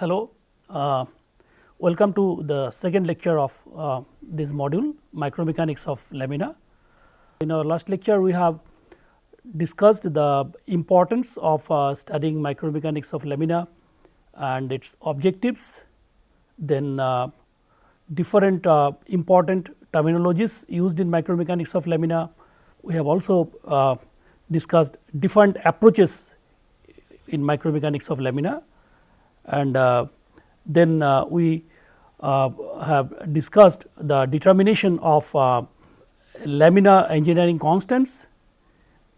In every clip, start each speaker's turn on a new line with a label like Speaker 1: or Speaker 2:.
Speaker 1: Hello, uh, welcome to the second lecture of uh, this module micromechanics of lamina. In our last lecture we have discussed the importance of uh, studying micromechanics of lamina and its objectives, then uh, different uh, important terminologies used in micromechanics of lamina. We have also uh, discussed different approaches in micromechanics of lamina and uh, then uh, we uh, have discussed the determination of uh, lamina engineering constants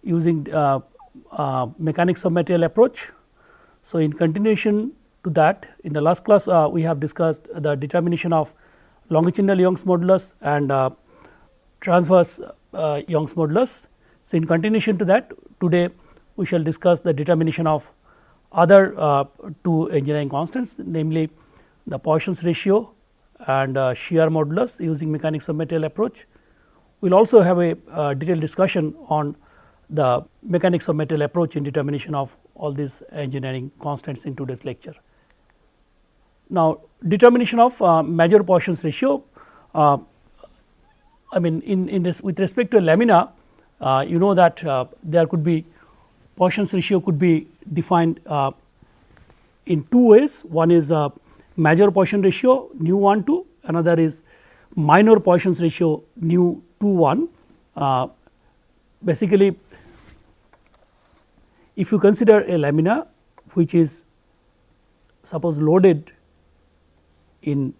Speaker 1: using uh, uh, mechanics of material approach. So, in continuation to that in the last class we have discussed the determination of longitudinal Young's modulus and transverse Young's modulus. So, in continuation to that today we shall discuss the determination of other uh, two engineering constants namely the Poisson's ratio and uh, shear modulus using mechanics of material approach. We will also have a uh, detailed discussion on the mechanics of material approach in determination of all these engineering constants in today's lecture. Now, determination of uh, major Poisson's ratio, uh, I mean in, in this with respect to lamina, uh, you know that there could be Poisson's ratio could be defined uh, in two ways. One is uh, major Poisson ratio nu 1 2, another is minor Poisson's ratio nu 2 1. Uh, basically, if you consider a lamina which is suppose loaded in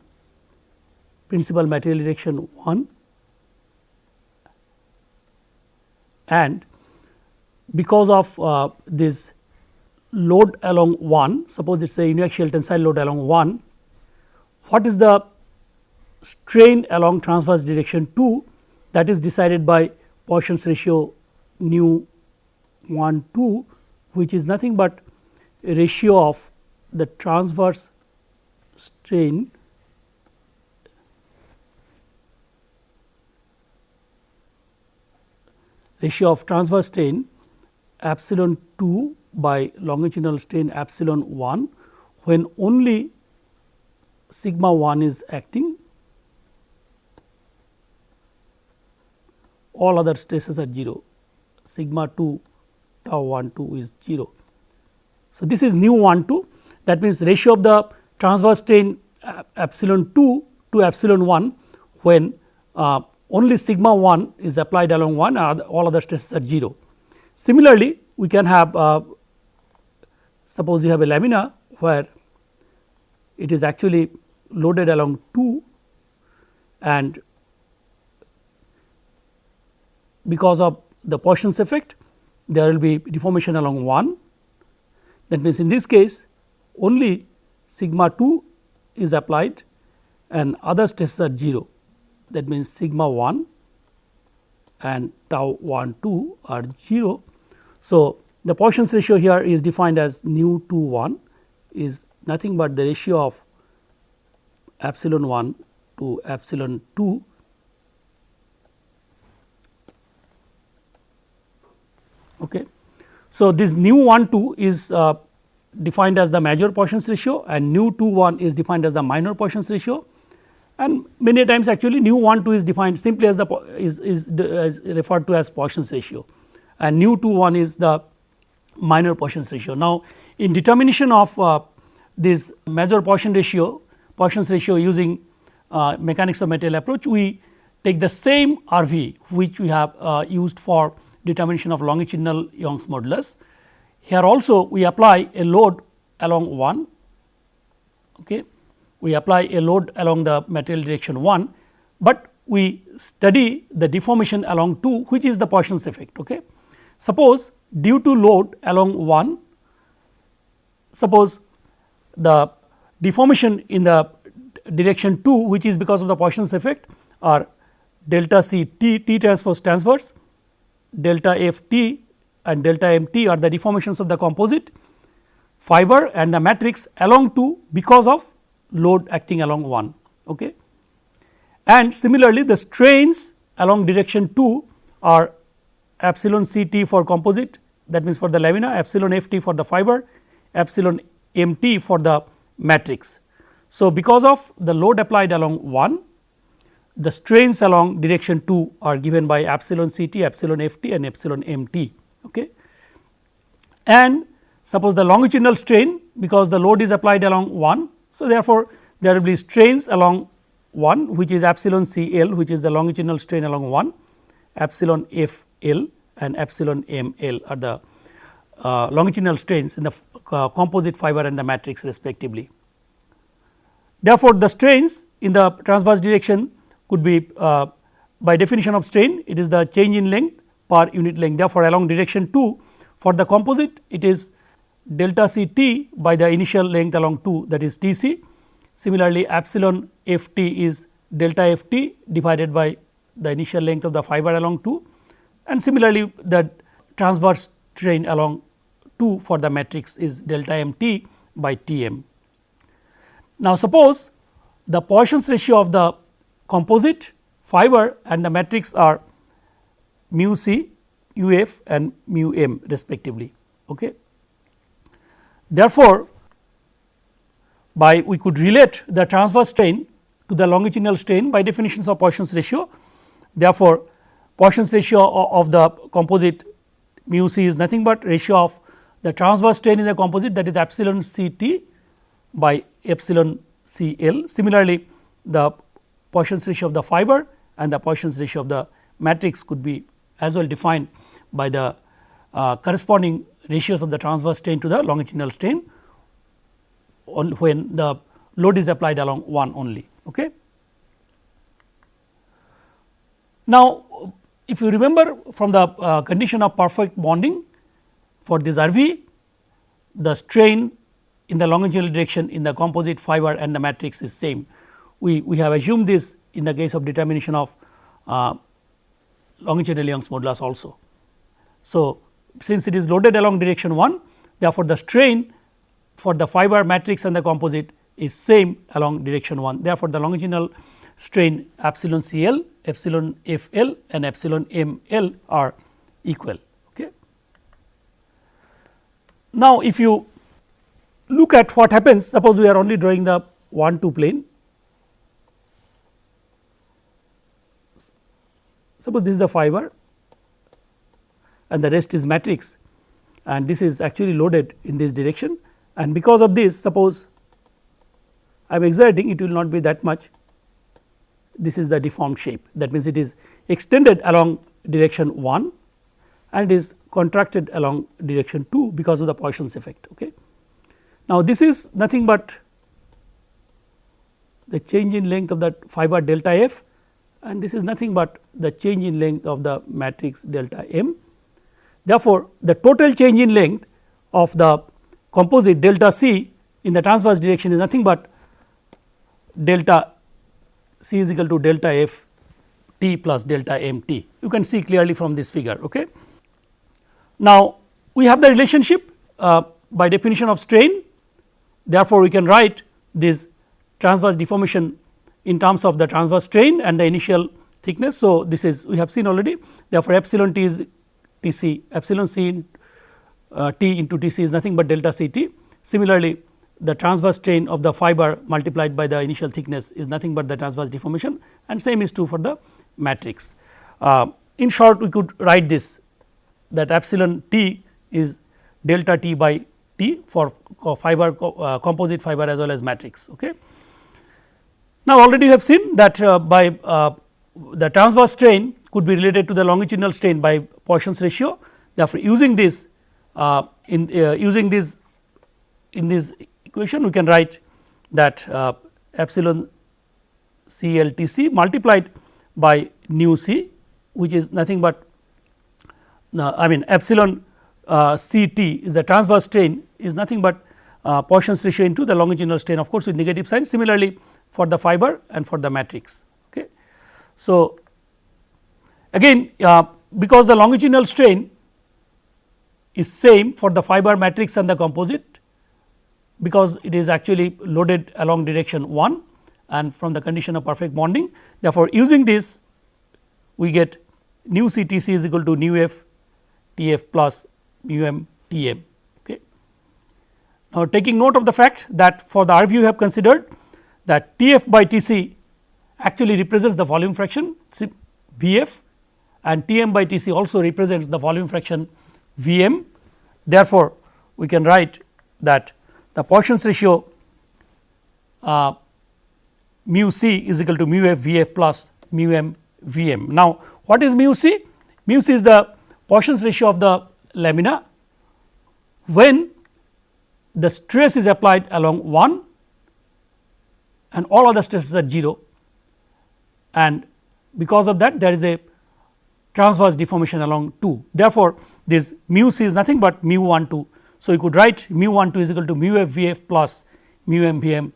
Speaker 1: principal material direction 1 and because of uh, this load along 1, suppose it is a uniaxial tensile load along 1, what is the strain along transverse direction 2 that is decided by Poisson's ratio nu 1 2 which is nothing but ratio of the transverse strain ratio of transverse strain epsilon 2 by longitudinal strain epsilon 1 when only sigma 1 is acting all other stresses are 0 sigma 2 tau 1 2 is 0. So, this is nu 1 2 that means ratio of the transverse strain epsilon 2 to epsilon 1 when uh, only sigma 1 is applied along 1 and all other stresses are 0. Similarly, we can have uh, suppose you have a lamina where it is actually loaded along 2 and because of the Poisson's effect there will be deformation along 1 that means in this case only sigma 2 is applied and other stresses are 0 that means sigma 1 and tau 1 2 are 0. So, the Poisson's ratio here is defined as nu 2 1 is nothing but the ratio of epsilon 1 to epsilon 2 Okay. So, this nu 1 2 is uh, defined as the major Poisson's ratio and nu 2 1 is defined as the minor Poisson's ratio and many times actually nu 1 2 is defined simply as the is, is, is referred to as Poisson's ratio and nu 2 1 is the minor Poisson's ratio. Now, in determination of uh, this major Poisson ratio Poisson's ratio using uh, mechanics of material approach we take the same RV which we have uh, used for determination of longitudinal Young's modulus. Here also we apply a load along 1 okay we apply a load along the material direction 1, but we study the deformation along 2 which is the Poisson's effect. Okay. Suppose due to load along 1, suppose the deformation in the direction 2 which is because of the Poisson's effect are delta c t t transverse transverse, delta f t and delta m t are the deformations of the composite fiber and the matrix along 2 because of load acting along 1. Okay. And similarly, the strains along direction 2 are epsilon c t for composite that means for the lamina, epsilon f t for the fiber, epsilon m t for the matrix. So, because of the load applied along 1 the strains along direction 2 are given by epsilon c t, epsilon f t and epsilon m t. Okay. And suppose the longitudinal strain because the load is applied along 1. So, therefore, there will be strains along 1 which is epsilon c l which is the longitudinal strain along 1, epsilon f l and epsilon m l are the uh, longitudinal strains in the uh, composite fiber and the matrix respectively. Therefore, the strains in the transverse direction could be uh, by definition of strain it is the change in length per unit length. Therefore, along direction 2 for the composite it is delta c t by the initial length along 2 that is T c. Similarly, epsilon f t is delta f t divided by the initial length of the fiber along 2 and similarly, the transverse strain along 2 for the matrix is delta m t by T m. Now, suppose the Poisson's ratio of the composite fiber and the matrix are mu c, u f and mu m respectively. Okay. Therefore, by we could relate the transverse strain to the longitudinal strain by definitions of Poisson's ratio. Therefore, Poisson's ratio of the composite mu c is nothing but ratio of the transverse strain in the composite that is epsilon c t by epsilon c l. Similarly, the Poisson's ratio of the fiber and the Poisson's ratio of the matrix could be as well defined by the uh, corresponding ratios of the transverse strain to the longitudinal strain when the load is applied along 1 only. Okay. Now, if you remember from the uh, condition of perfect bonding for this RV, the strain in the longitudinal direction in the composite fiber and the matrix is same. We, we have assumed this in the case of determination of uh, longitudinal Young's modulus also. So, since it is loaded along direction 1, therefore, the strain for the fiber matrix and the composite is same along direction 1. Therefore, the longitudinal strain epsilon C L, epsilon F L and epsilon M L are equal. Okay. Now, if you look at what happens suppose we are only drawing the 1 2 plane. Suppose this is the fiber and the rest is matrix and this is actually loaded in this direction and because of this suppose I am exerting it will not be that much this is the deformed shape that means it is extended along direction 1 and is contracted along direction 2 because of the Poisson's effect. Okay. Now, this is nothing but the change in length of that fiber delta f and this is nothing but the change in length of the matrix delta m. Therefore, the total change in length of the composite delta c in the transverse direction is nothing but delta c is equal to delta f t plus delta m t. You can see clearly from this figure. Okay. Now, we have the relationship uh, by definition of strain. Therefore, we can write this transverse deformation in terms of the transverse strain and the initial thickness. So, this is we have seen already therefore, epsilon t is T c epsilon c in, uh, t into T c is nothing but delta c t. Similarly, the transverse strain of the fiber multiplied by the initial thickness is nothing but the transverse deformation and same is true for the matrix. Uh, in short we could write this that epsilon t is delta t by t for fiber uh, composite fiber as well as matrix. Okay. Now, already you have seen that uh, by uh, the transverse strain could be related to the longitudinal strain by Poisson's ratio. Therefore, using this uh, in uh, using this in this equation we can write that uh, epsilon C L T C multiplied by nu c which is nothing but uh, I mean epsilon uh, C T is the transverse strain is nothing but uh, Poisson's ratio into the longitudinal strain of course, with negative sign similarly for the fiber and for the matrix. Okay. So, again uh, because the longitudinal strain is same for the fiber matrix and the composite because it is actually loaded along direction 1 and from the condition of perfect bonding. Therefore, using this we get nu C T C is equal to nu f T f plus mu m T m. Okay. Now, taking note of the fact that for the RV we have considered that T f by T c actually represents the volume fraction V f and T m by T c also represents the volume fraction V m. Therefore, we can write that the Poisson's ratio uh, mu c is equal to mu f V f plus mu m V m. Now, what is mu c? Mu c is the Poisson's ratio of the lamina when the stress is applied along 1 and all other stresses are 0 and because of that there is a transverse deformation along 2. Therefore, this mu c is nothing but mu 1 2. So, you could write mu 1 2 is equal to mu f v f plus mu m v m.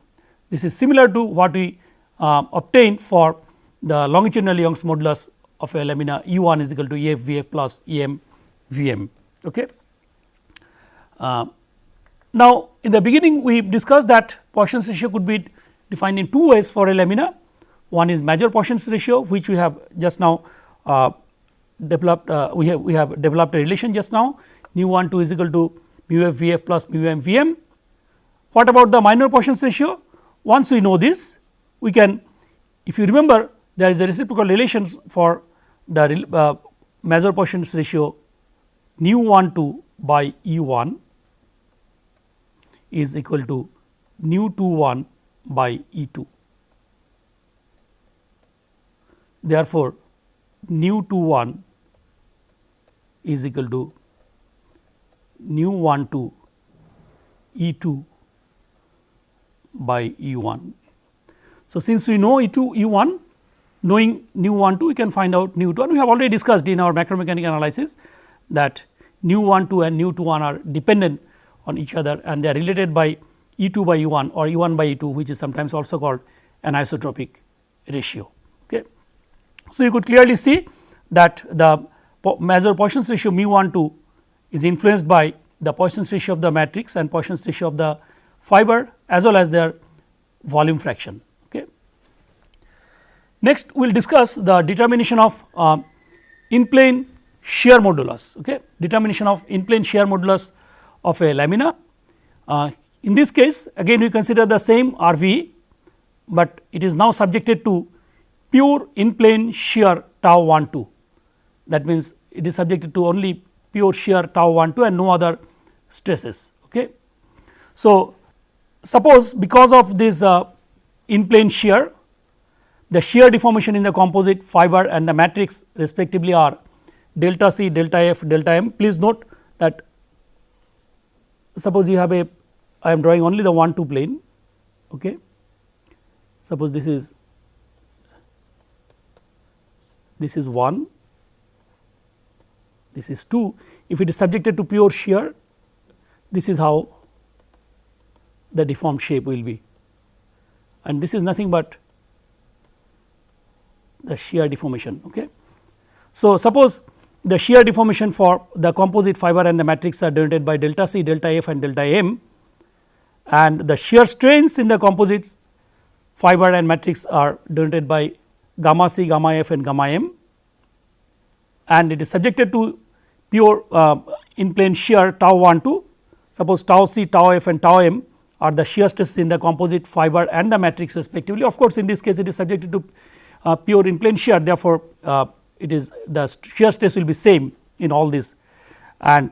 Speaker 1: This is similar to what we uh, obtained for the longitudinal Young's modulus of a lamina u 1 is equal to e f v f plus e m v m. Okay. Uh, now, in the beginning we discussed that Poisson's ratio could be defined in two ways for a lamina. One is major Poisson's ratio which we have just now uh, developed uh, we have we have developed a relation just now mu 1 2 is equal to mu f v f plus mu m v m. What about the minor Poisson's ratio? Once we know this we can if you remember there is a reciprocal relations for the uh, major Poisson's ratio nu 1 2 by E 1 is equal to nu 2 1 by E 2. Therefore, nu 2 1 is equal to nu 1 2 E 2 by E 1. So, since we know E 2 E 1 knowing nu 1 2 we can find out nu 2 and we have already discussed in our macromechanical analysis that nu 1 2 and nu 2 1 are dependent on each other and they are related by E 2 by E 1 or E 1 by E 2 which is sometimes also called anisotropic ratio. Okay. So, you could clearly see that the major Poisson's ratio mu 1 2 is influenced by the Poisson's ratio of the matrix and Poisson's ratio of the fiber as well as their volume fraction. Okay. Next we will discuss the determination of uh, in plane shear modulus okay determination of in plane shear modulus of a lamina. Uh, in this case again we consider the same RV, but it is now subjected to pure in plane shear tau 1 2 that means it is subjected to only pure shear tau 1 2 and no other stresses. Okay. So, suppose because of this uh, in plane shear the shear deformation in the composite fiber and the matrix respectively are delta c, delta f, delta m. Please note that suppose you have a I am drawing only the 1 2 plane. Okay. Suppose this is this is 1, this is 2. If it is subjected to pure shear, this is how the deformed shape will be and this is nothing but the shear deformation. Okay. So, suppose the shear deformation for the composite fiber and the matrix are denoted by delta c, delta f and delta m and the shear strains in the composites fiber and matrix are denoted by gamma c, gamma f and gamma m and it is subjected to pure uh, in plane shear tau 1 2 suppose tau c, tau f and tau m are the shear stresses in the composite fiber and the matrix respectively. Of course, in this case it is subjected to uh, pure in plane shear therefore, uh, it is the shear stress will be same in all this and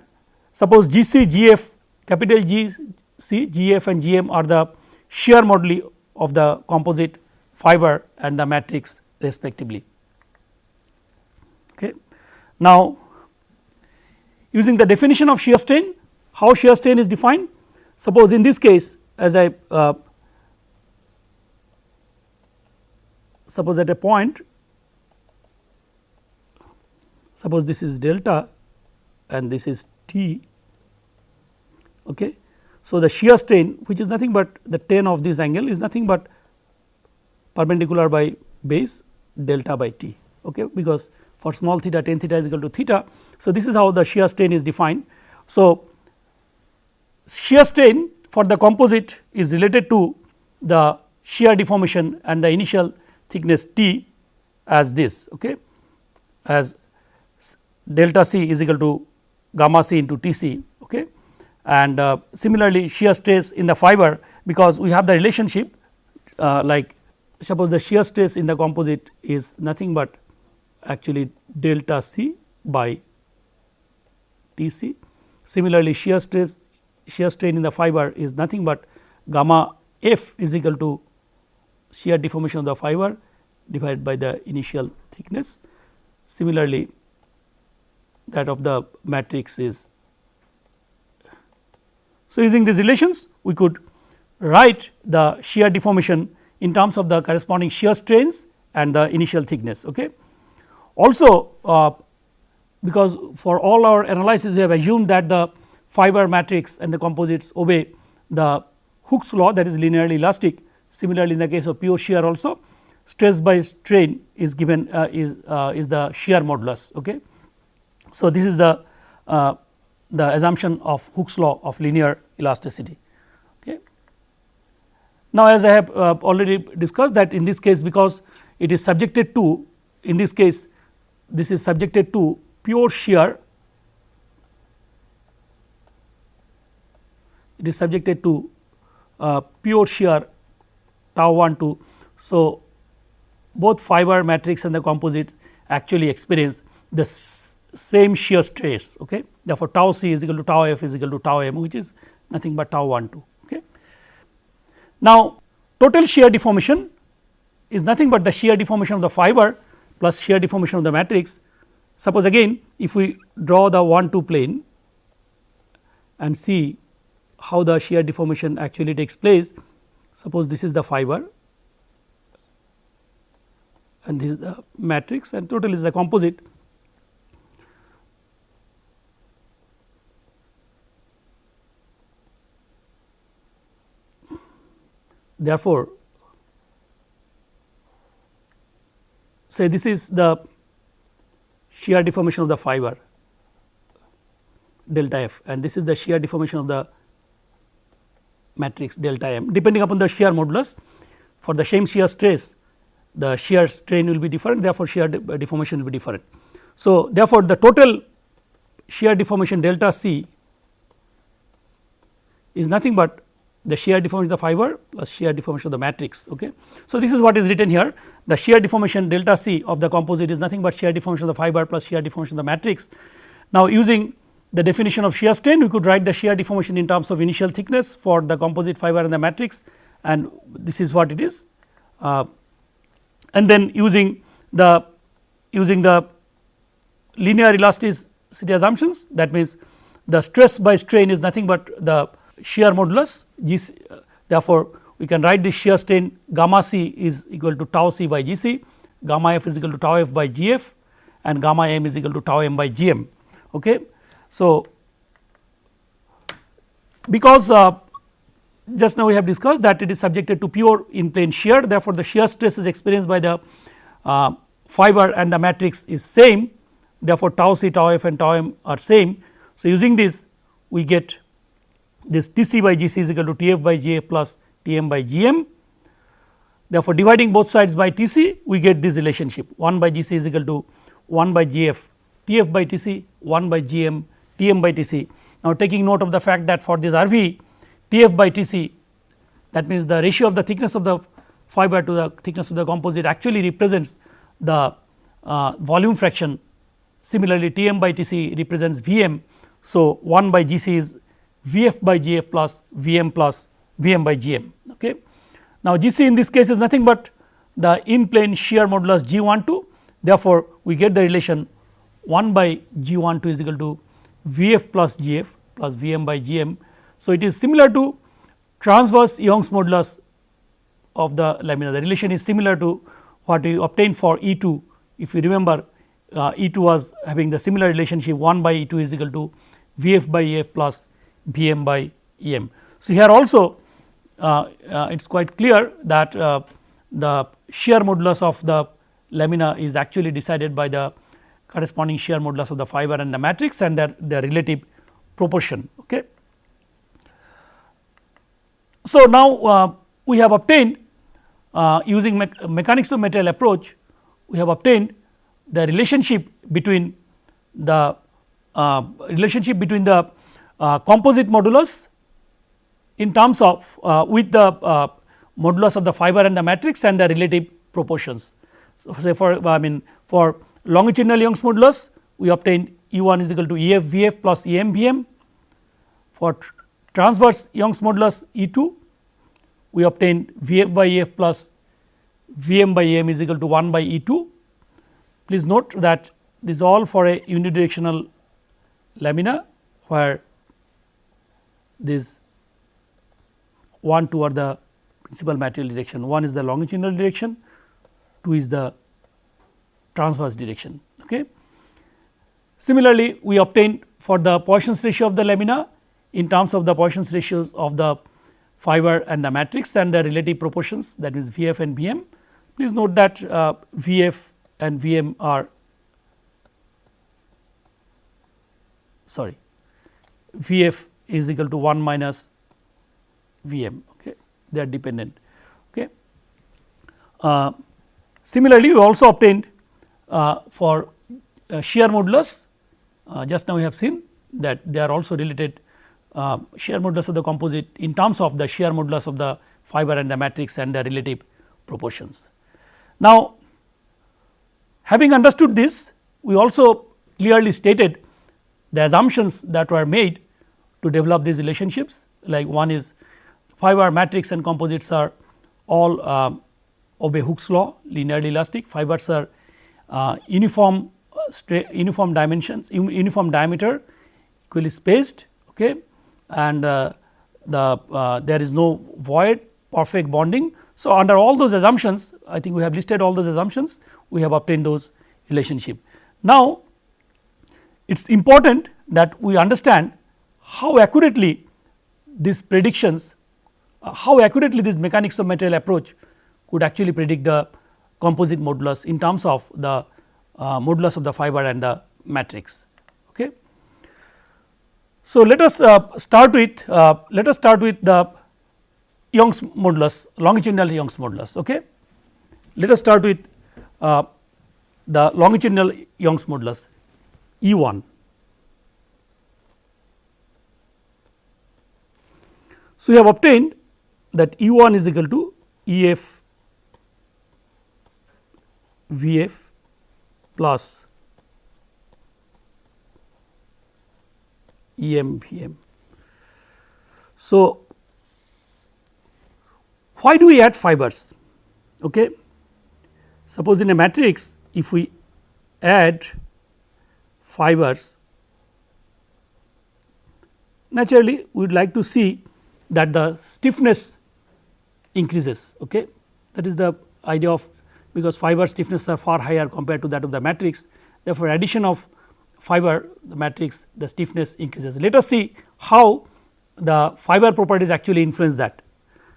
Speaker 1: suppose G C G F capital G C G F and G M are the shear moduli of the composite fiber and the matrix respectively. Okay. Now, using the definition of shear strain how shear strain is defined suppose in this case as I uh, suppose at a point suppose this is delta and this is T. Okay. So, the shear strain which is nothing but the tan of this angle is nothing but perpendicular by base delta by T okay, because for small theta tan theta is equal to theta. So, this is how the shear strain is defined. So, shear strain for the composite is related to the shear deformation and the initial thickness T as this okay, as delta c is equal to gamma c into T c okay, and uh, similarly shear stress in the fiber because we have the relationship uh, like suppose the shear stress in the composite is nothing but actually delta c by T c. Similarly, shear stress shear strain in the fiber is nothing but gamma f is equal to shear deformation of the fiber divided by the initial thickness. Similarly, that of the matrix is. So, using these relations we could write the shear deformation in terms of the corresponding shear strains and the initial thickness. Okay. Also, uh, because for all our analysis we have assumed that the fiber matrix and the composites obey the Hooke's law that is linearly elastic. Similarly, in the case of pure shear also stress by strain is given uh, is uh, is the shear modulus. Okay. So, this is the uh, the assumption of Hooke's law of linear elasticity. Okay. Now, as I have uh, already discussed that in this case because it is subjected to in this case this is subjected to pure shear it is subjected to uh, pure shear tau 1 2. So, both fiber matrix and the composite actually experience the same shear stress. Okay. Therefore, tau c is equal to tau f is equal to tau m which is nothing but tau 1 2. Okay. Now, total shear deformation is nothing but the shear deformation of the fiber plus shear deformation of the matrix. Suppose again if we draw the 1 2 plane and see how the shear deformation actually takes place. Suppose this is the fiber and this is the matrix and total is the composite. Therefore, say this is the shear deformation of the fiber delta f and this is the shear deformation of the matrix delta m depending upon the shear modulus for the same shear stress the shear strain will be different therefore, shear de deformation will be different. So, therefore, the total shear deformation delta c is nothing but the shear deformation of the fiber plus shear deformation of the matrix. Okay. So, this is what is written here the shear deformation delta c of the composite is nothing but shear deformation of the fiber plus shear deformation of the matrix. Now, using the definition of shear strain we could write the shear deformation in terms of initial thickness for the composite fiber and the matrix and this is what it is. Uh, and then using the using the linear elasticity assumptions that means the stress by strain is nothing but the shear modulus G c, uh, therefore, we can write this shear strain gamma c is equal to tau c by G c, gamma f is equal to tau f by G f and gamma m is equal to tau m by G m. Okay. So, because uh, just now we have discussed that it is subjected to pure in plane shear therefore, the shear stress is experienced by the uh, fiber and the matrix is same therefore, tau c tau f and tau m are same. So, using this we get this T c by G c is equal to T f by G f plus T m by G m. Therefore, dividing both sides by T c we get this relationship 1 by G c is equal to 1 by G f T f by T c 1 by G m T m by T c. Now, taking note of the fact that for this R v T f by T c that means the ratio of the thickness of the fiber to the thickness of the composite actually represents the uh, volume fraction similarly T m by T c represents V m. So, 1 by G c is V f by G f plus V m plus V m by G m. Okay. Now, G c in this case is nothing but the in plane shear modulus G 1 2 therefore, we get the relation 1 by G 1 2 is equal to V f plus G f plus V m by G m. So, it is similar to transverse Young's modulus of the lamina the relation is similar to what we obtained for E 2 if you remember uh, E 2 was having the similar relationship 1 by E 2 is equal to V f by E f plus V m by E m. So, here also uh, uh, it is quite clear that uh, the shear modulus of the lamina is actually decided by the corresponding shear modulus of the fiber and the matrix and their, their relative proportion. Okay. So, now uh, we have obtained uh, using me mechanics of material approach we have obtained the relationship between the uh, relationship between the composite modulus in terms of uh, with the uh, modulus of the fiber and the matrix and the relative proportions. So, say for I mean for longitudinal Young's modulus we obtain E 1 is equal to E f V f plus E m V m. For transverse Young's modulus E 2 we obtain V f by E f plus V m by E m is equal to 1 by E 2. Please note that this is all for a unidirectional lamina where this 1 2 are the principal material direction, 1 is the longitudinal direction, 2 is the transverse direction. Okay. Similarly, we obtained for the Poisson's ratio of the lamina in terms of the Poisson's ratios of the fiber and the matrix and the relative proportions that is V f and V m. Please note that uh, V f and V m are sorry V f is equal to 1 minus V m okay. they are dependent. Okay. Uh, similarly, we also obtained uh, for uh, shear modulus uh, just now we have seen that they are also related uh, shear modulus of the composite in terms of the shear modulus of the fiber and the matrix and the relative proportions. Now, having understood this we also clearly stated the assumptions that were made to develop these relationships like one is fiber matrix and composites are all uh, obey Hooke's law linearly elastic fibers are uh, uniform uh, uniform dimensions uniform diameter equally spaced okay and uh, the uh, there is no void perfect bonding. So, under all those assumptions I think we have listed all those assumptions we have obtained those relationship. Now, it is important that we understand how accurately these predictions uh, how accurately this mechanics of material approach could actually predict the composite modulus in terms of the uh, modulus of the fiber and the matrix. Okay. So, let us uh, start with uh, let us start with the Young's modulus longitudinal Young's modulus. Okay. Let us start with uh, the longitudinal Young's modulus E 1. So, we have obtained that E 1 is equal to E f V f plus E m V m. So, why do we add fibers? Okay. Suppose in a matrix if we add fibers naturally we would like to see that the stiffness increases okay. that is the idea of because fiber stiffness are far higher compared to that of the matrix. Therefore, addition of fiber the matrix the stiffness increases. Let us see how the fiber properties actually influence that.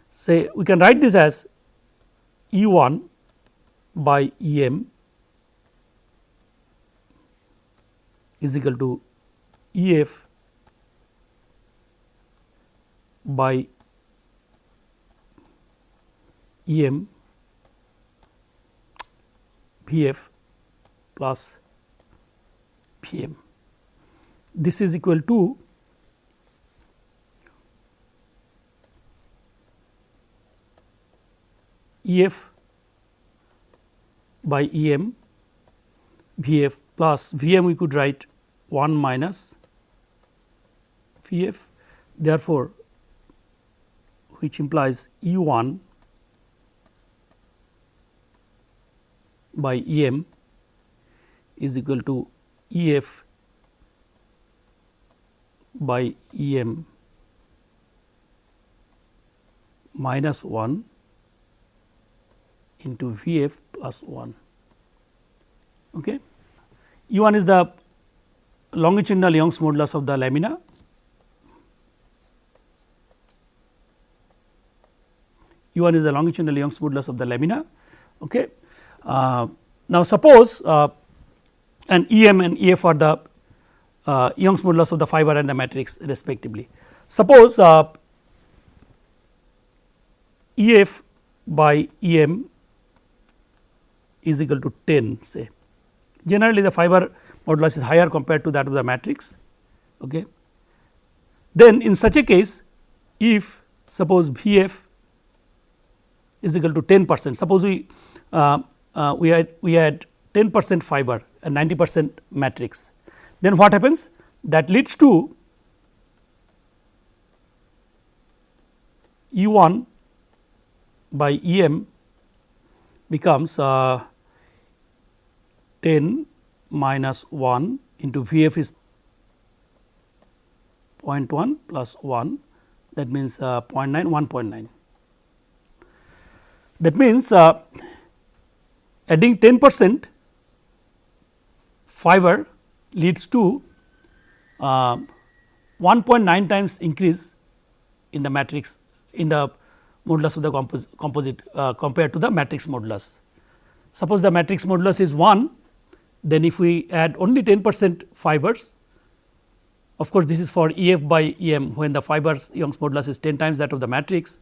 Speaker 1: Say we can write this as E 1 by E m is equal to E f by em E m V f plus V m. This is equal to E f by EM E m V f plus V m we could write 1 minus V f. Therefore, which implies E 1 by E m is equal to E f by E m minus 1 into V f plus 1. Okay. E 1 is the longitudinal Young's modulus of the lamina. E 1 is the longitudinal Young's modulus of the lamina. Okay. Uh, now, suppose uh, an E m and E f are the uh, Young's modulus of the fiber and the matrix respectively. Suppose E f by E m is equal to 10 say. Generally the fiber modulus is higher compared to that of the matrix. Okay. then in such a case if suppose V f is equal to 10 percent. Suppose we uh, uh, we had we had 10 percent fiber and 90 percent matrix. Then what happens? That leads to E 1 by E m becomes uh, 10 minus 1 into V f is 0.1 plus 1 that means uh, 0.9 1.9. That means, uh, adding 10 percent fiber leads to uh, 1.9 times increase in the matrix in the modulus of the compos composite uh, compared to the matrix modulus. Suppose the matrix modulus is 1, then if we add only 10 percent fibers, of course, this is for E f by E m when the fibers Young's modulus is 10 times that of the matrix.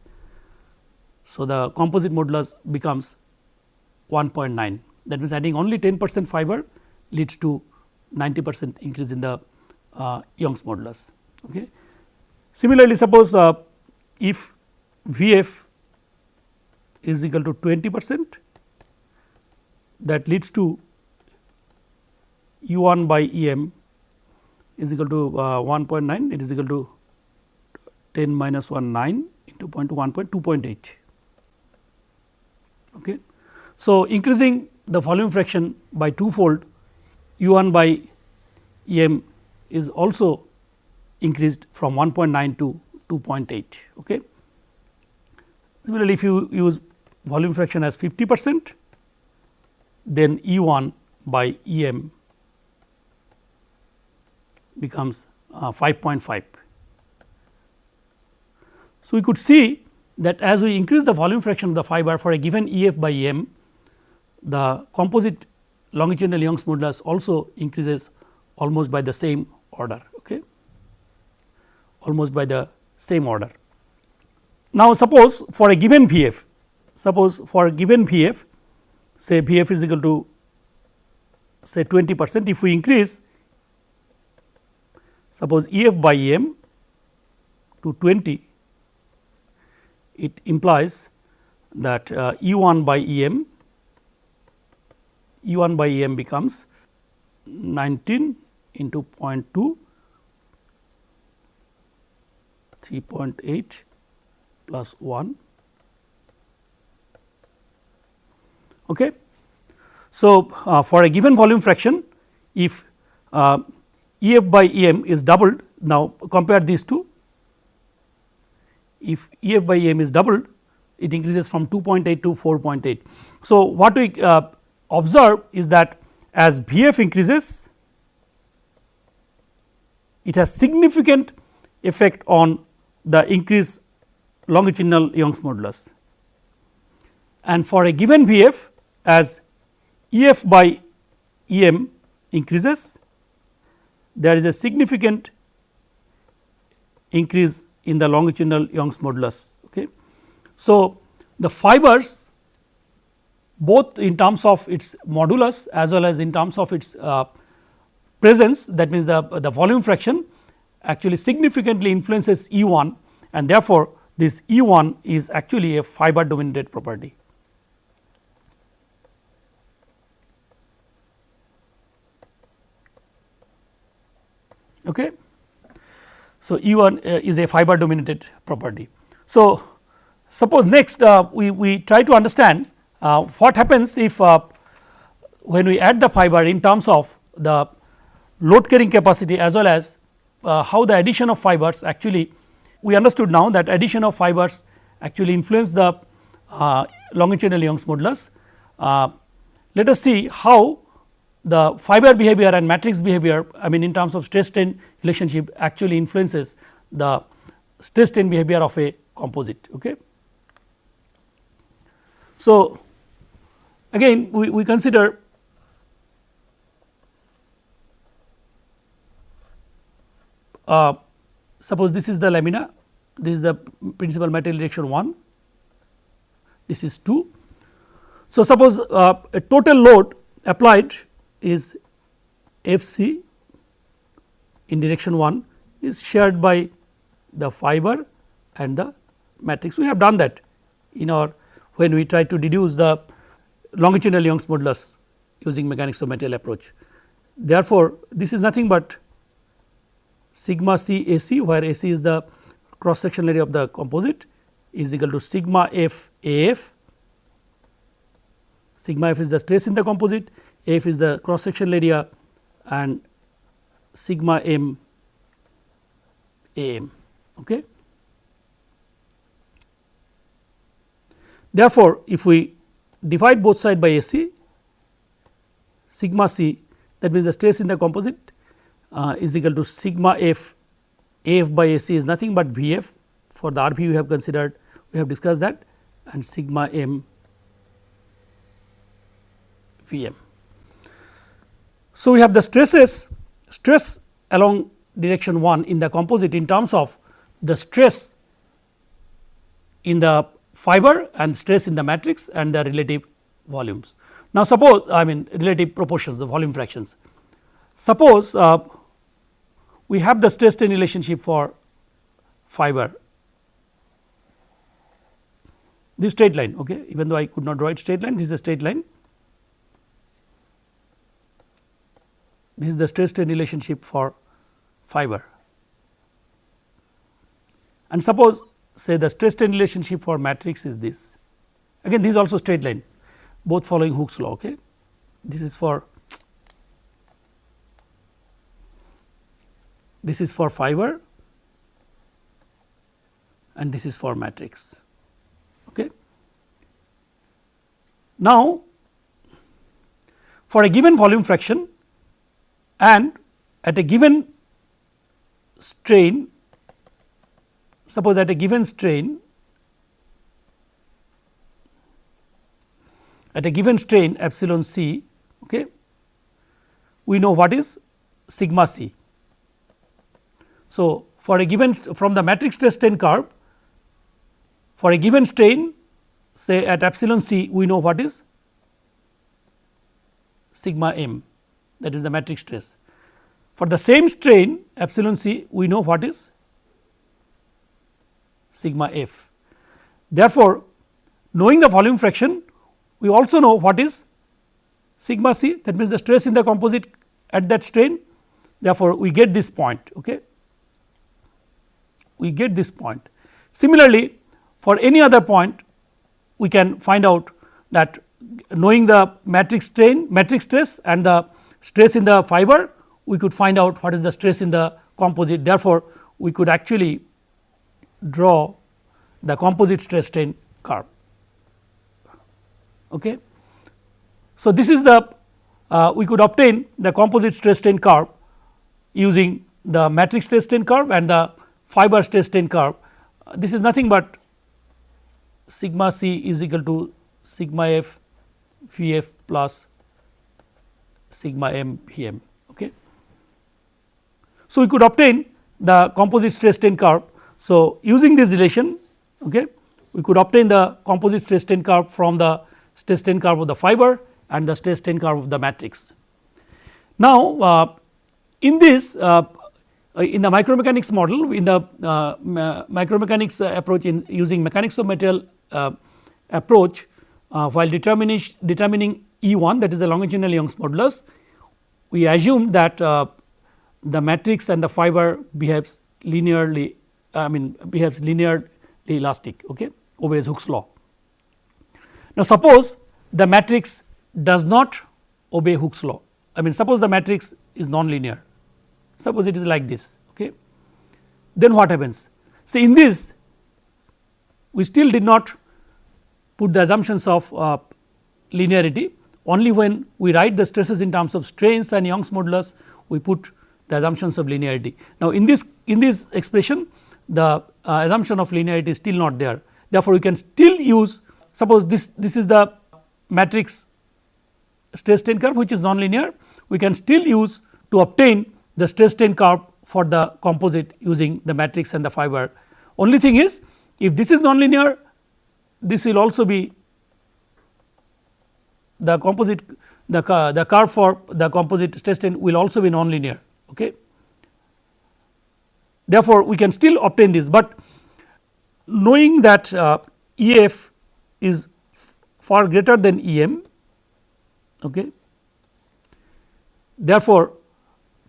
Speaker 1: So, the composite modulus becomes 1.9 that means, adding only 10 percent fiber leads to 90 percent increase in the uh, Young's modulus. Okay. Similarly, suppose uh, if V f is equal to 20 percent that leads to U 1 by E m is equal to uh, 1.9 it is equal to 10 minus 1 9 into 0.1.2.8. Okay. So, increasing the volume fraction by twofold U 1 by m is also increased from 1.9 to 2.8. Okay. Similarly, if you use volume fraction as 50 percent, then E 1 by E m becomes uh, 5.5. So, we could see that as we increase the volume fraction of the fiber for a given E f by m, the composite longitudinal Young's modulus also increases almost by the same order, okay? almost by the same order. Now, suppose for a given V f, suppose for a given V f, say V f is equal to say 20 percent, if we increase suppose E f by m to 20, it implies that uh, E 1 by E m, E 1 by E m becomes 19 into 0.2 3.8 plus 1. Okay. So, uh, for a given volume fraction if uh, E f by E m is doubled now compare these two if E f by E m is doubled it increases from 2.8 to 4.8. So, what we uh, observe is that as V f increases it has significant effect on the increase longitudinal Young's modulus. And for a given V f as E f by E m increases there is a significant increase in the longitudinal Young's modulus. Okay. So, the fibers both in terms of its modulus as well as in terms of its uh, presence that means the, the volume fraction actually significantly influences E 1 and therefore, this E 1 is actually a fiber dominated property. Okay. So, E 1 uh, is a fiber dominated property. So, suppose next uh, we, we try to understand uh, what happens if uh, when we add the fiber in terms of the load carrying capacity as well as uh, how the addition of fibers actually we understood now that addition of fibers actually influence the uh, longitudinal Young's modulus. let us see how the fiber behavior and matrix behavior I mean in terms of stress strain relationship actually influences the stress strain behavior of a composite. Okay. So, again we, we consider uh, suppose this is the lamina, this is the principal material direction 1, this is 2. So, suppose uh, a total load applied is F c in direction 1 is shared by the fiber and the matrix. We have done that in our when we try to deduce the longitudinal Young's modulus using mechanics of material approach. Therefore, this is nothing but sigma c A c where A c is the cross sectional area of the composite is equal to sigma f A f, sigma f is the stress in the composite, f is the cross sectional area and sigma m A m. Okay. Therefore, if we divide both side by A c sigma c that means the stress in the composite uh, is equal to sigma f f A f by A c is nothing but V f for the RP we have considered we have discussed that and sigma m V m. So, we have the stresses stress along direction 1 in the composite in terms of the stress in the fiber and stress in the matrix and the relative volumes. Now, suppose I mean relative proportions the volume fractions. Suppose uh, we have the stress strain relationship for fiber this straight line okay even though I could not draw it straight line this is a straight line this is the stress strain relationship for fiber. And suppose say the stress strain relationship for matrix is this. Again this is also straight line both following Hooke's law okay? This is for this is for fiber and this is for matrix okay? Now for a given volume fraction and at a given strain suppose at a given strain at a given strain epsilon c okay, we know what is sigma c. So, for a given from the matrix stress strain curve for a given strain say at epsilon c we know what is sigma m that is the matrix stress. For the same strain epsilon c we know what is sigma f. Therefore, knowing the volume fraction we also know what is sigma c that means the stress in the composite at that strain therefore, we get this point. Okay. We get this point. Similarly, for any other point we can find out that knowing the matrix strain matrix stress and the stress in the fiber we could find out what is the stress in the composite therefore, we could actually draw the composite stress strain curve. Okay. So, this is the uh, we could obtain the composite stress strain curve using the matrix stress strain curve and the fiber stress strain curve. Uh, this is nothing but sigma c is equal to sigma f v f plus sigma m p m. Okay. So, we could obtain the composite stress strain curve so, using this relation okay, we could obtain the composite stress strain curve from the stress strain curve of the fiber and the stress strain curve of the matrix. Now, uh, in this uh, in the micromechanics model in the uh, micromechanics approach in using mechanics of material uh, approach uh, while determining determining E 1 that is the longitudinal Young's modulus we assume that uh, the matrix and the fiber behaves linearly I mean behaves linearly elastic okay, obeys Hooke's law. Now, suppose the matrix does not obey Hooke's law I mean suppose the matrix is non-linear suppose it is like this okay. then what happens see in this we still did not put the assumptions of uh, linearity only when we write the stresses in terms of strains and Young's modulus we put the assumptions of linearity. Now, in this in this expression the uh, assumption of linearity is still not there. Therefore, we can still use suppose this this is the matrix stress strain curve which is nonlinear we can still use to obtain the stress strain curve for the composite using the matrix and the fiber. Only thing is if this is nonlinear this will also be the composite the, the curve for the composite stress strain will also be nonlinear. Okay. Therefore, we can still obtain this, but knowing that uh, EF is far greater than EM. Okay. Therefore,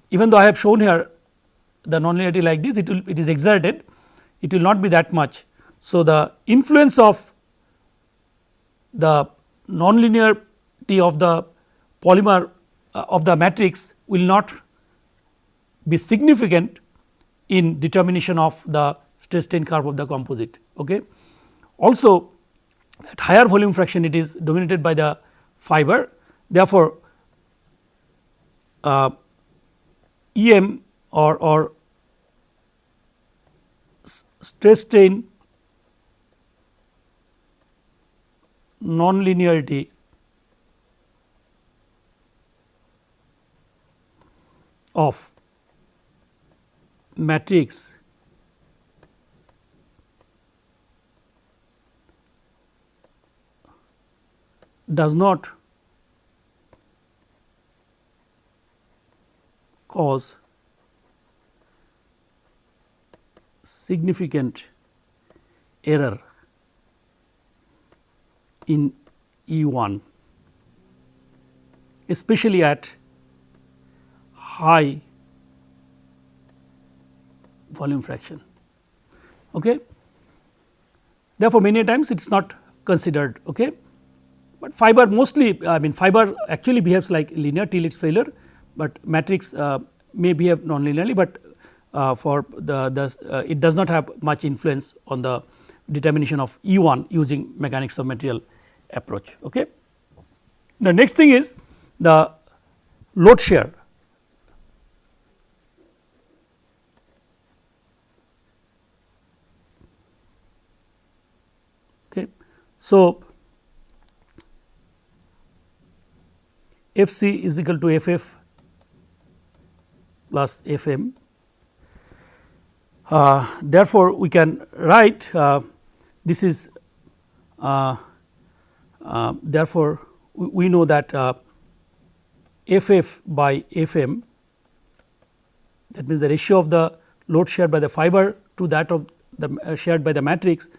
Speaker 1: even though I have shown here the nonlinearity like this, it will it is exerted, it will not be that much. So, the influence of the nonlinearity of the polymer uh, of the matrix will not be significant in determination of the stress strain curve of the composite. Okay. Also at higher volume fraction it is dominated by the fiber therefore, uh, EM or, or stress strain nonlinearity of matrix does not cause significant error in E 1 especially at high volume fraction. Okay. Therefore, many times it is not considered. Okay. But fiber mostly I mean fiber actually behaves like linear till its failure, but matrix uh, may behave non-linearly, but uh, for the, the uh, it does not have much influence on the determination of E 1 using mechanics of material approach. Okay. The next thing is the load share. Okay. So, F c is equal to F f plus F m. Uh, therefore, we can write uh, this is uh, uh therefore, we know that uh, F f by F m that means the ratio of the load shared by the fiber to that of the uh, shared by the matrix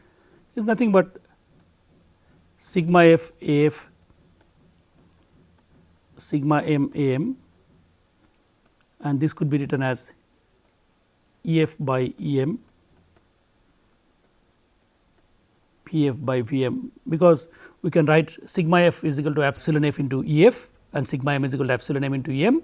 Speaker 1: is nothing but sigma f f sigma m m a m and this could be written as E f by E m P f by V m because we can write sigma f is equal to epsilon f into E f and sigma m is equal to epsilon m into E m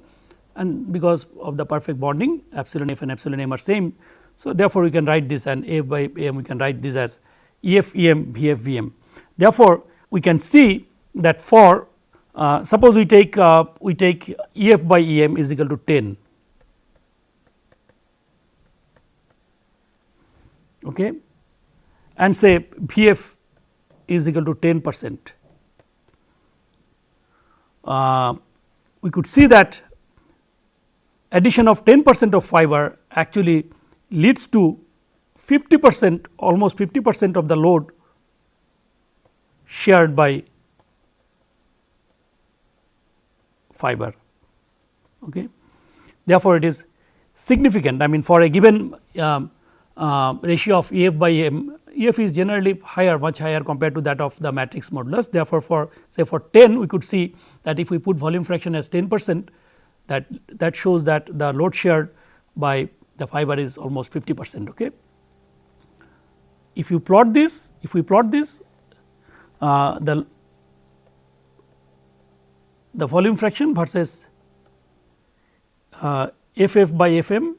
Speaker 1: and because of the perfect bonding epsilon f and epsilon m are same. So, therefore, we can write this and f by m we can write this as E f E m V f V m. Therefore, we can see that for uh, suppose we take uh, we take E f by E m is equal to 10 okay, and say V f is equal to 10 percent. Uh, we could see that addition of 10 percent of fiber actually leads to 50 percent almost 50 percent of the load shared by fiber. Okay. Therefore, it is significant I mean for a given um, uh, ratio of E f by m, f is generally higher much higher compared to that of the matrix modulus. Therefore, for say for 10 we could see that if we put volume fraction as 10 percent that that shows that the load shared by the fiber is almost 50 percent. Okay. If you plot this, if we plot this uh, the the volume fraction versus uh, f f by f m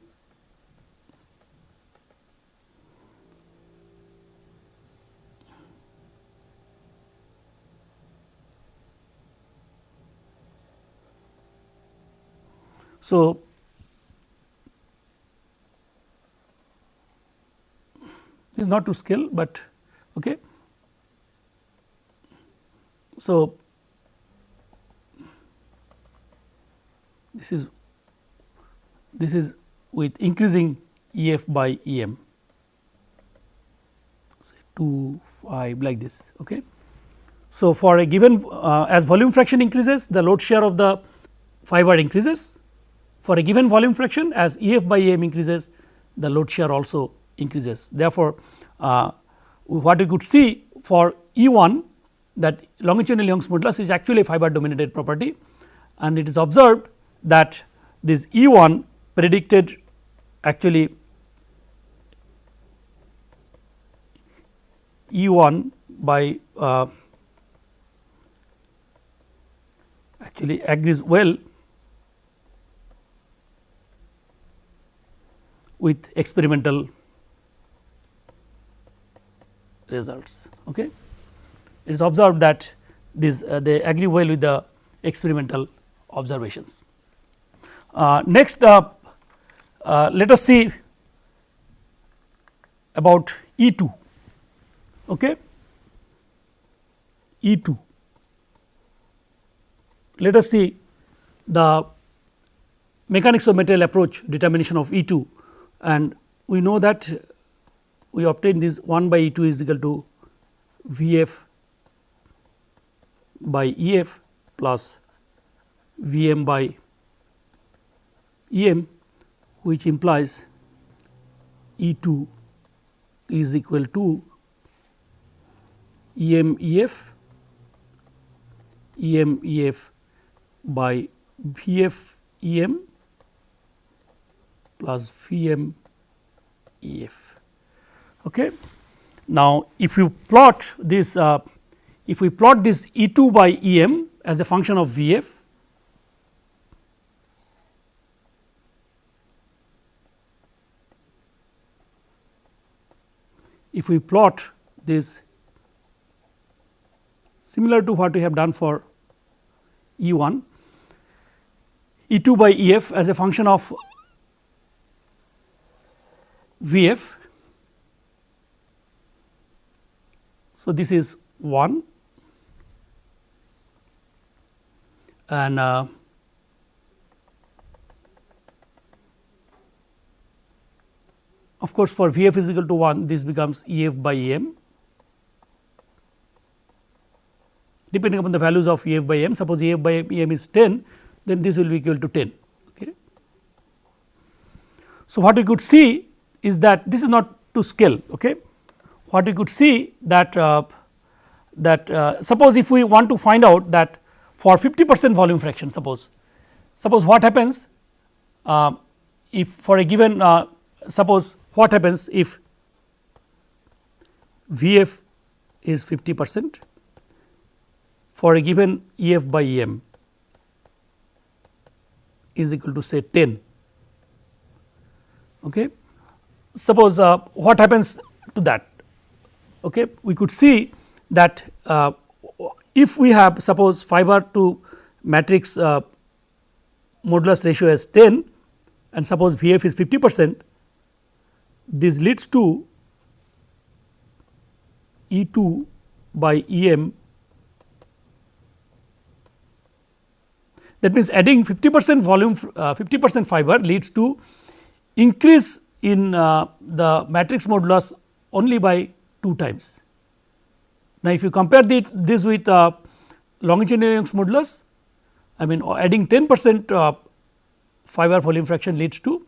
Speaker 1: So, this is not to scale, but okay. So, this is this is with increasing E f by E m say 2 5 like this. Okay. So, for a given uh, as volume fraction increases the load share of the fiber increases for a given volume fraction as E f by E m increases the load share also increases. Therefore, uh, what we could see for E 1 that longitudinal Young's modulus is actually a fiber dominated property and it is observed that this E 1 predicted actually E 1 by uh, actually agrees well with experimental results. Okay. It is observed that this uh, they agree well with the experimental observations. Uh, next, uh let us see about E 2. Okay. E 2. Let us see the mechanics of material approach determination of E 2 and we know that we obtain this 1 by E 2 is equal to V f by E f plus V m by E m which implies E 2 is equal to E m E f E m E f by V f E m plus V m E f. Okay. Now, if you plot this uh, if we plot this E 2 by E m as a function of V f if we plot this similar to what we have done for E 1 E 2 by E f as a function of V f. So, this is 1 and uh, of course, for V f is equal to 1 this becomes E f by E m depending upon the values of E f by m suppose E f by m is 10 then this will be equal to 10. Okay. So, what we could see is that this is not to scale. Okay what we could see that uh, that uh, suppose if we want to find out that for 50 percent volume fraction suppose suppose what happens uh, if for a given uh, suppose what happens if V f is 50 percent for a given E f by E m is equal to say 10. Okay. Suppose uh, what happens to that okay, we could see that uh, if we have suppose fiber to matrix uh, modulus ratio as 10 and suppose V f is 50 percent, this leads to E 2 by E m that means adding 50 percent volume uh, 50 percent fiber leads to increase in uh, the matrix modulus only by 2 times. Now, if you compare the, this with uh, longitudinal Young's modulus, I mean uh, adding 10 percent uh, fiber volume fraction leads to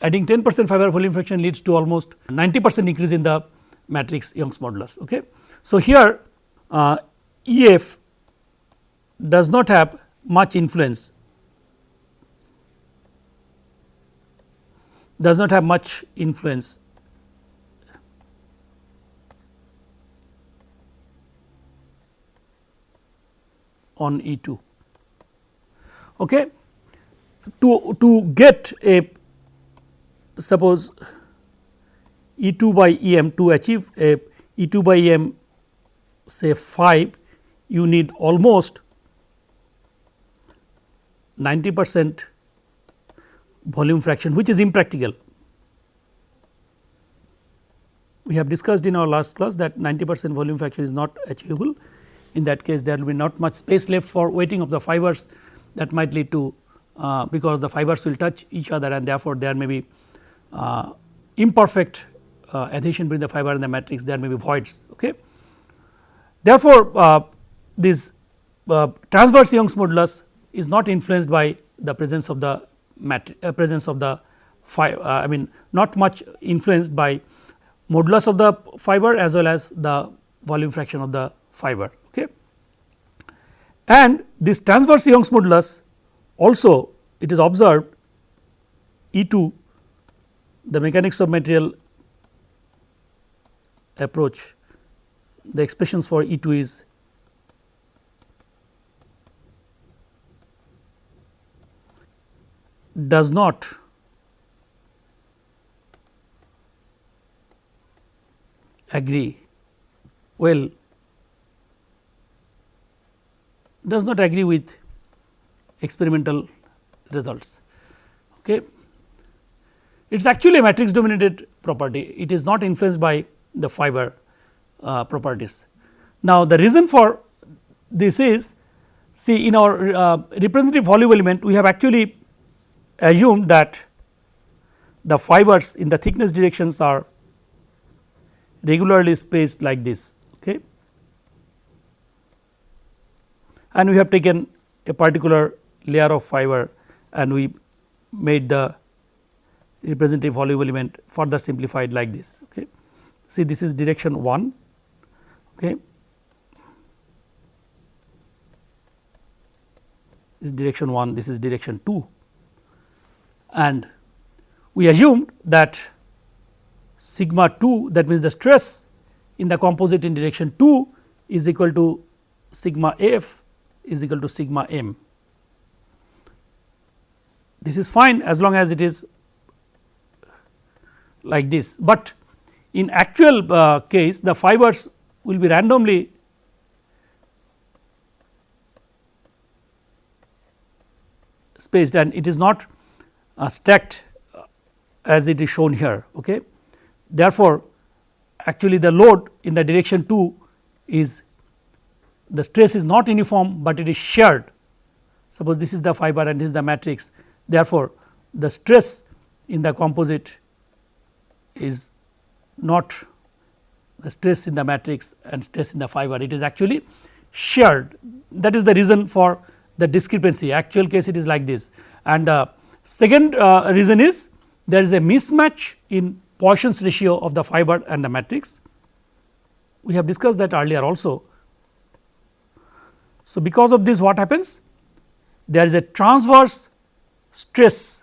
Speaker 1: adding 10 percent fiber volume fraction leads to almost 90 percent increase in the matrix Young's modulus. Okay. So, here uh, E f does not have much influence does not have much influence on E 2. Okay. To, to get a suppose E 2 by E m to achieve a E 2 by E m say 5 you need almost 90 percent volume fraction which is impractical. We have discussed in our last class that 90 percent volume fraction is not achievable in that case there will be not much space left for wetting of the fibers that might lead to uh, because the fibers will touch each other and therefore, there may be uh, imperfect uh, adhesion between the fiber and the matrix there may be voids. Okay. Therefore, uh, this uh, transverse Young's modulus is not influenced by the presence of the uh, presence of the fiber I mean not much influenced by modulus of the fiber as well as the volume fraction of the fiber. And this transverse Young's modulus also it is observed E 2 the mechanics of material approach. The expressions for E 2 is does not agree. Well does not agree with experimental results. Okay. It is actually a matrix dominated property, it is not influenced by the fiber uh, properties. Now, the reason for this is see in our uh, representative volume element we have actually assumed that the fibers in the thickness directions are regularly spaced like this. Okay. And we have taken a particular layer of fiber and we made the representative volume element further simplified like this. Okay. See this is direction 1 okay. this is direction 1 this is direction 2 and we assumed that sigma 2 that means the stress in the composite in direction 2 is equal to sigma f is equal to sigma m. This is fine as long as it is like this, but in actual uh, case the fibers will be randomly spaced and it is not uh, stacked uh, as it is shown here. Okay. Therefore, actually the load in the direction 2 is the stress is not uniform, but it is shared. Suppose this is the fiber and this is the matrix. Therefore, the stress in the composite is not the stress in the matrix and stress in the fiber it is actually shared that is the reason for the discrepancy actual case it is like this and the second uh, reason is there is a mismatch in Poisson's ratio of the fiber and the matrix we have discussed that earlier also. So, because of this what happens there is a transverse stress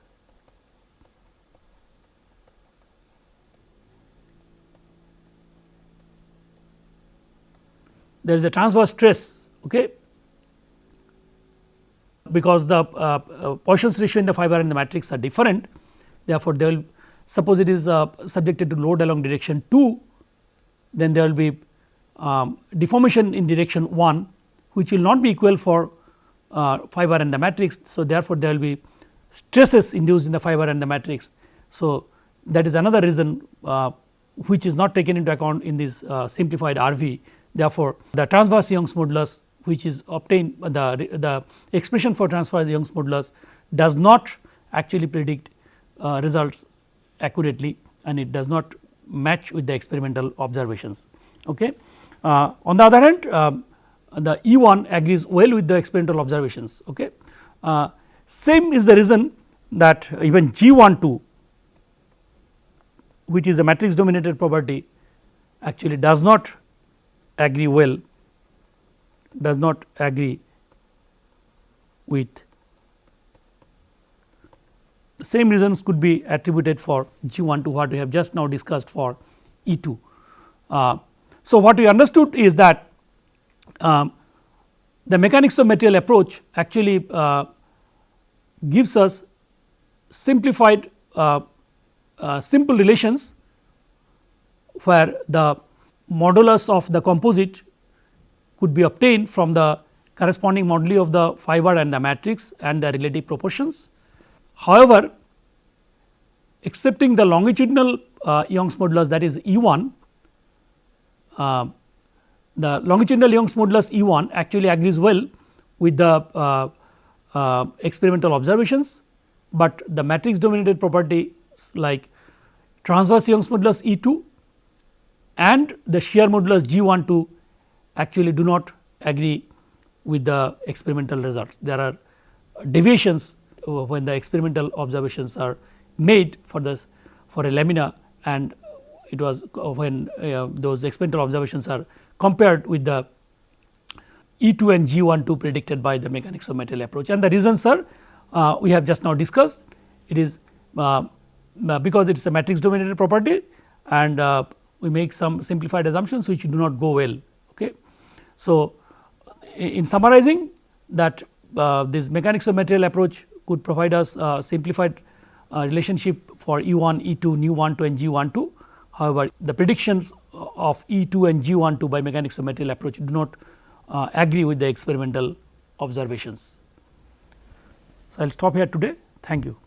Speaker 1: there is a transverse stress okay, because the uh, uh, Poisson's ratio in the fiber and the matrix are different. Therefore, they will suppose it is uh, subjected to load along direction 2, then there will be um, deformation in direction 1 which will not be equal for uh, fiber and the matrix. So, therefore, there will be stresses induced in the fiber and the matrix. So, that is another reason uh, which is not taken into account in this uh, simplified RV Therefore, the transverse Young's modulus which is obtained the, the expression for transverse Young's modulus does not actually predict uh, results accurately and it does not match with the experimental observations. Okay. Uh, on the other hand uh, the E 1 agrees well with the experimental observations. Okay. Uh, same is the reason that even G 1 2 which is a matrix dominated property actually does not agree well does not agree with the same reasons could be attributed for G 1 to what we have just now discussed for E 2. Uh, so, what we understood is that um, the mechanics of material approach actually uh, gives us simplified uh, uh simple relations where the modulus of the composite could be obtained from the corresponding moduli of the fiber and the matrix and the relative proportions. However, excepting the longitudinal uh, Young's modulus that is E 1, uh, the longitudinal Young's modulus E 1 actually agrees well with the uh, uh experimental observations, but the matrix dominated properties like transverse Young's modulus E 2 and the shear modulus G 1 2 actually do not agree with the experimental results. There are deviations uh, when the experimental observations are made for this for a lamina and it was uh, when uh, those experimental observations are compared with the E 2 and G 1 2 predicted by the mechanics of material approach and the reasons are uh, we have just now discussed it is uh, uh because it is a matrix dominated property and uh, we make some simplified assumptions which do not go well. Okay. So, in summarizing that uh, this mechanics of material approach could provide us simplified relationship for E 1, E 2, nu 1 2 and G 1 2. However, the predictions of E 2 and G 1 2 by mechanics of material approach do not uh, agree with the experimental observations. So, I will stop here today. Thank you.